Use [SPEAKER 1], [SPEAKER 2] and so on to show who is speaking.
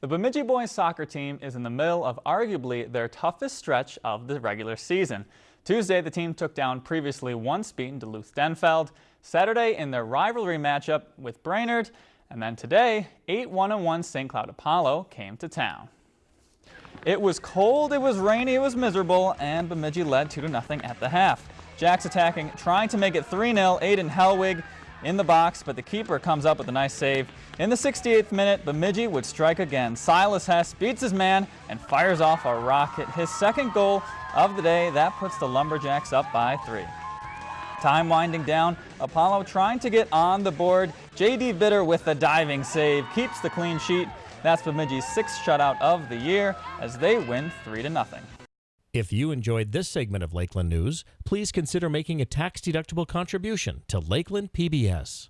[SPEAKER 1] The Bemidji boys soccer team is in the middle of arguably their toughest stretch of the regular season. Tuesday, the team took down previously once beaten Duluth-Denfeld. Saturday, in their rivalry matchup with Brainerd. And then today, 8-1-1 St. Cloud Apollo came to town. It was cold, it was rainy, it was miserable, and Bemidji led 2-0 at the half. Jacks attacking, trying to make it 3-0. Aiden Helwig in the box, but the keeper comes up with a nice save. In the 68th minute, Bemidji would strike again. Silas Hess beats his man and fires off a rocket. His second goal of the day, that puts the Lumberjacks up by three. Time winding down, Apollo trying to get on the board. J.D. Bitter with the diving save keeps the clean sheet. That's Bemidji's sixth shutout of the year as they win 3 to nothing.
[SPEAKER 2] If you enjoyed this segment of Lakeland News, please consider making a tax-deductible contribution to Lakeland PBS.